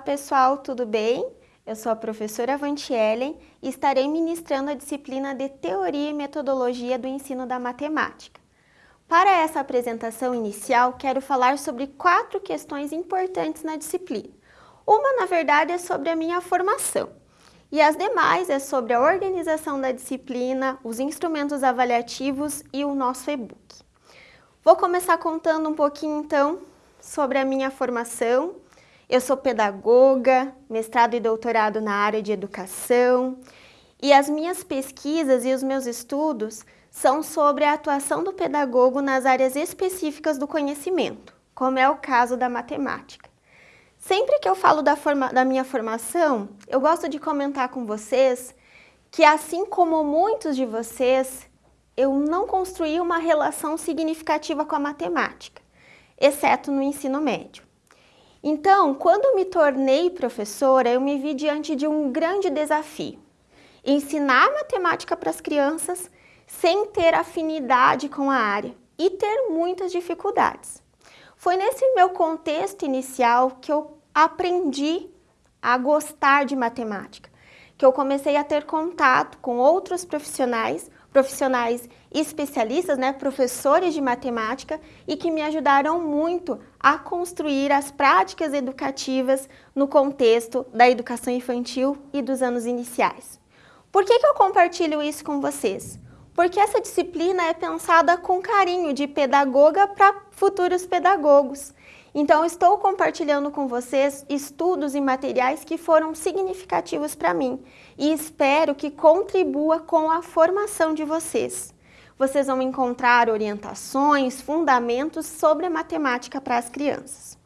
pessoal, tudo bem? Eu sou a professora Vanti Ellen e estarei ministrando a disciplina de Teoria e Metodologia do Ensino da Matemática. Para essa apresentação inicial, quero falar sobre quatro questões importantes na disciplina. Uma, na verdade, é sobre a minha formação e as demais é sobre a organização da disciplina, os instrumentos avaliativos e o nosso e-book. Vou começar contando um pouquinho, então, sobre a minha formação eu sou pedagoga, mestrado e doutorado na área de educação, e as minhas pesquisas e os meus estudos são sobre a atuação do pedagogo nas áreas específicas do conhecimento, como é o caso da matemática. Sempre que eu falo da, forma, da minha formação, eu gosto de comentar com vocês que assim como muitos de vocês, eu não construí uma relação significativa com a matemática, exceto no ensino médio. Então, quando me tornei professora, eu me vi diante de um grande desafio. Ensinar matemática para as crianças sem ter afinidade com a área e ter muitas dificuldades. Foi nesse meu contexto inicial que eu aprendi a gostar de matemática, que eu comecei a ter contato com outros profissionais, profissionais especialistas, né, professores de matemática e que me ajudaram muito a construir as práticas educativas no contexto da educação infantil e dos anos iniciais. Por que, que eu compartilho isso com vocês? Porque essa disciplina é pensada com carinho de pedagoga para futuros pedagogos. Então, estou compartilhando com vocês estudos e materiais que foram significativos para mim e espero que contribua com a formação de vocês. Vocês vão encontrar orientações, fundamentos sobre a matemática para as crianças.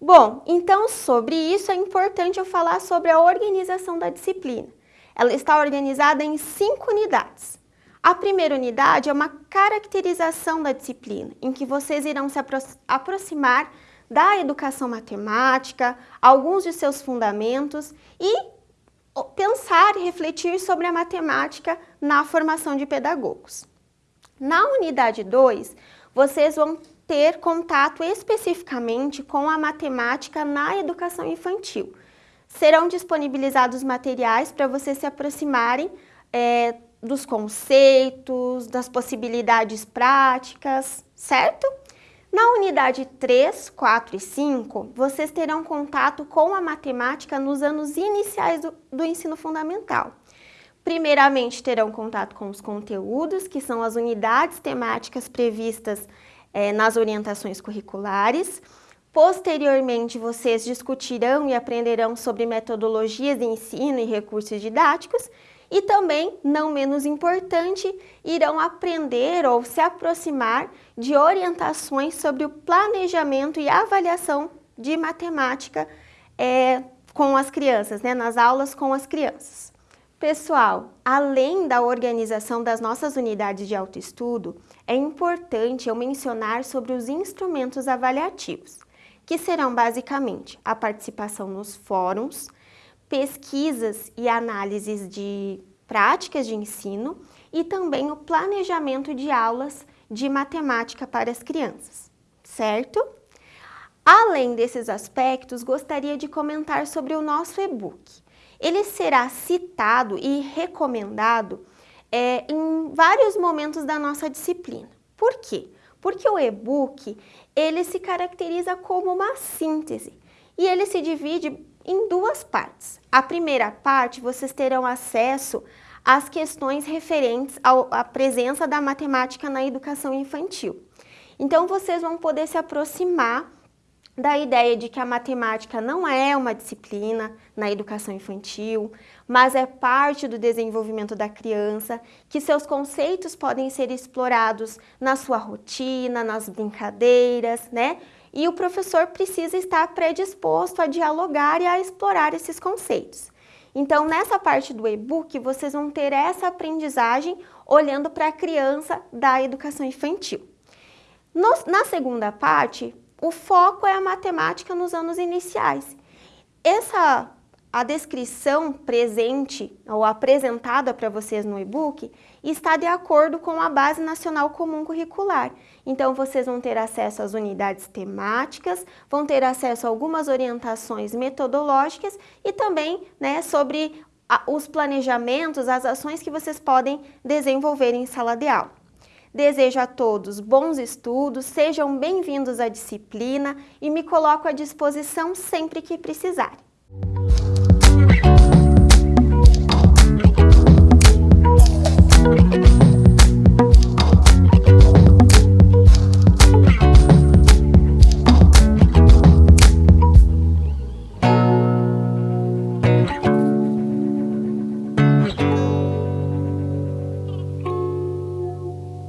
Bom, então sobre isso é importante eu falar sobre a organização da disciplina. Ela está organizada em cinco unidades. A primeira unidade é uma caracterização da disciplina, em que vocês irão se apro aproximar da educação matemática, alguns de seus fundamentos e pensar e refletir sobre a matemática na formação de pedagogos. Na unidade 2, vocês vão ter contato especificamente com a matemática na educação infantil. Serão disponibilizados materiais para vocês se aproximarem é, dos conceitos, das possibilidades práticas, certo? Na unidade 3, 4 e 5, vocês terão contato com a matemática nos anos iniciais do, do ensino fundamental. Primeiramente, terão contato com os conteúdos, que são as unidades temáticas previstas é, nas orientações curriculares. Posteriormente, vocês discutirão e aprenderão sobre metodologias de ensino e recursos didáticos e também, não menos importante, irão aprender ou se aproximar de orientações sobre o planejamento e avaliação de matemática é, com as crianças, né, nas aulas com as crianças. Pessoal, além da organização das nossas unidades de autoestudo, é importante eu mencionar sobre os instrumentos avaliativos, que serão basicamente a participação nos fóruns, pesquisas e análises de práticas de ensino e também o planejamento de aulas de matemática para as crianças, certo? Além desses aspectos, gostaria de comentar sobre o nosso e-book. Ele será citado e recomendado é, em vários momentos da nossa disciplina. Por quê? Porque o e-book ele se caracteriza como uma síntese e ele se divide em duas partes. A primeira parte, vocês terão acesso às questões referentes à presença da matemática na educação infantil. Então, vocês vão poder se aproximar da ideia de que a matemática não é uma disciplina na educação infantil, mas é parte do desenvolvimento da criança, que seus conceitos podem ser explorados na sua rotina, nas brincadeiras, né? E o professor precisa estar predisposto a dialogar e a explorar esses conceitos. Então, nessa parte do e-book, vocês vão ter essa aprendizagem olhando para a criança da educação infantil. No, na segunda parte, o foco é a matemática nos anos iniciais. Essa a descrição presente ou apresentada para vocês no e-book está de acordo com a Base Nacional Comum Curricular. Então, vocês vão ter acesso às unidades temáticas, vão ter acesso a algumas orientações metodológicas e também né, sobre os planejamentos, as ações que vocês podem desenvolver em sala de aula. Desejo a todos bons estudos, sejam bem-vindos à disciplina e me coloco à disposição sempre que precisarem.